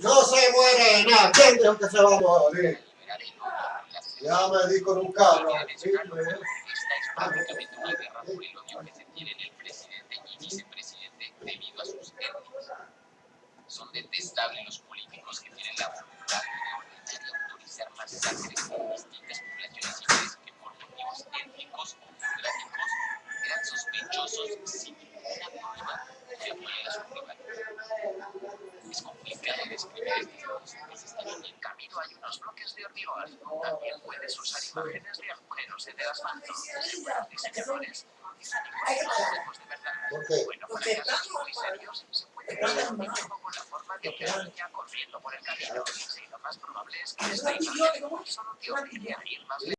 No se muere nada. ¿Quién dijo que se va a morir? Ya me di con un cabro. Sí, pues. Esta es prácticamente una guerra por el odio que se tienen el presidente y vicepresidente debido a sus étnicas. Son detestables los políticos que tienen la voluntad de ordenar y autorizar masacres en distintas poblaciones civiles que por motivos étnicos o geográficos eran sospechosos sin Es complicado estos están en el camino. Hay unos bloques de hormigón. También puedes usar imágenes de agujeros en el asfalto, ninguno de los de verdad. ¿Por qué? Bueno, para casos muy serios, se puede usar un niño con la forma de una niña corriendo por el camino. Sí, lo más probable es que esta imagen solo te obligue a ir más lejos.